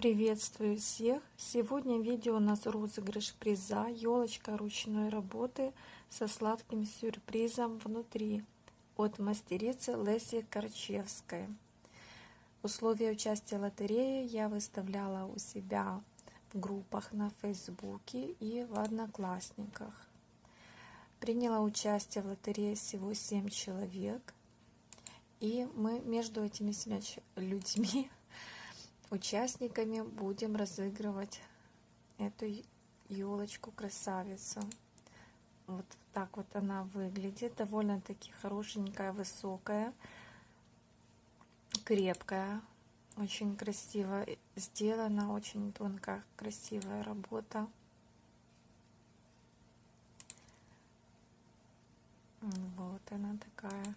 Приветствую всех! Сегодня видео у нас розыгрыш приза елочка ручной работы со сладким сюрпризом внутри от мастерицы Леси Корчевской. Условия участия лотереи я выставляла у себя в группах на Фейсбуке и в Одноклассниках. Приняла участие в лотерее всего 7 человек. И мы между этими людьми участниками будем разыгрывать эту елочку красавицу. Вот так вот она выглядит. Довольно-таки хорошенькая, высокая, крепкая. Очень красиво сделана, очень тонкая, красивая работа. Вот она такая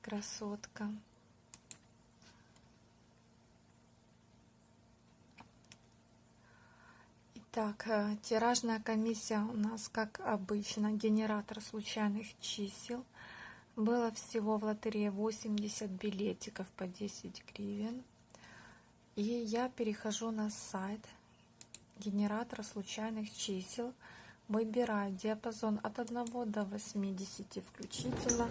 красотка. Так, э, тиражная комиссия у нас, как обычно, генератор случайных чисел. Было всего в лотерее 80 билетиков по 10 гривен. И я перехожу на сайт генератора случайных чисел. Выбираю диапазон от 1 до 80 включительно.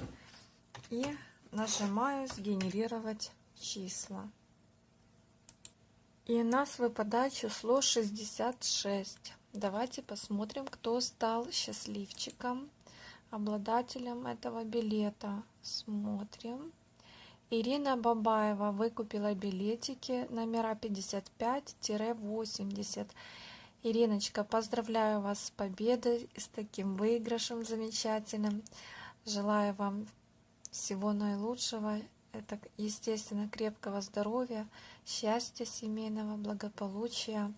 И нажимаю «Сгенерировать числа». И у нас выпадает число 66. Давайте посмотрим, кто стал счастливчиком, обладателем этого билета. Смотрим. Ирина Бабаева выкупила билетики номера 55-80. Ириночка, поздравляю вас с победой, с таким выигрышем замечательным. Желаю вам всего наилучшего это, естественно, крепкого здоровья, счастья семейного, благополучия,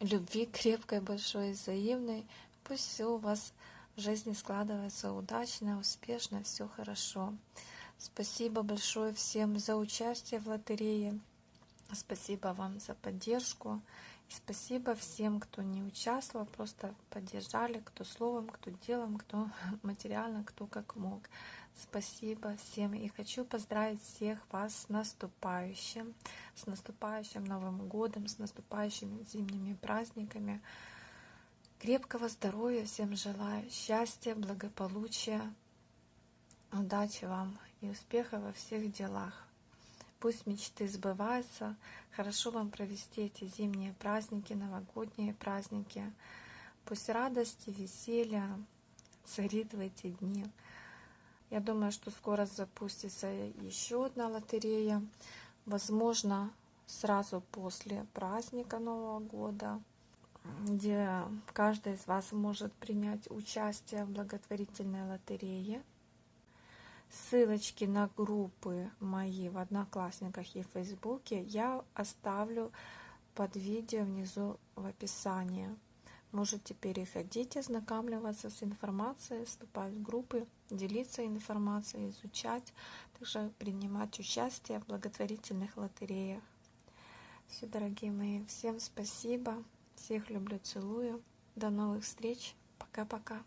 любви крепкой, большой, взаимной. Пусть все у вас в жизни складывается удачно, успешно, все хорошо. Спасибо большое всем за участие в лотерее. Спасибо вам за поддержку. И спасибо всем, кто не участвовал, просто поддержали, кто словом, кто делом, кто материально, кто как мог. Спасибо всем и хочу поздравить всех вас с наступающим, с наступающим Новым годом, с наступающими зимними праздниками. Крепкого здоровья всем желаю, счастья, благополучия, удачи вам и успеха во всех делах. Пусть мечты сбываются, хорошо вам провести эти зимние праздники, новогодние праздники. Пусть радость и веселье царит в эти дни. Я думаю, что скоро запустится еще одна лотерея. Возможно, сразу после праздника Нового года, где каждый из вас может принять участие в благотворительной лотерее. Ссылочки на группы мои в Одноклассниках и Фейсбуке я оставлю под видео внизу в описании. Можете переходить, ознакомливаться с информацией, вступать в группы, делиться информацией, изучать, также принимать участие в благотворительных лотереях. Все, дорогие мои, всем спасибо. Всех люблю, целую. До новых встреч. Пока-пока.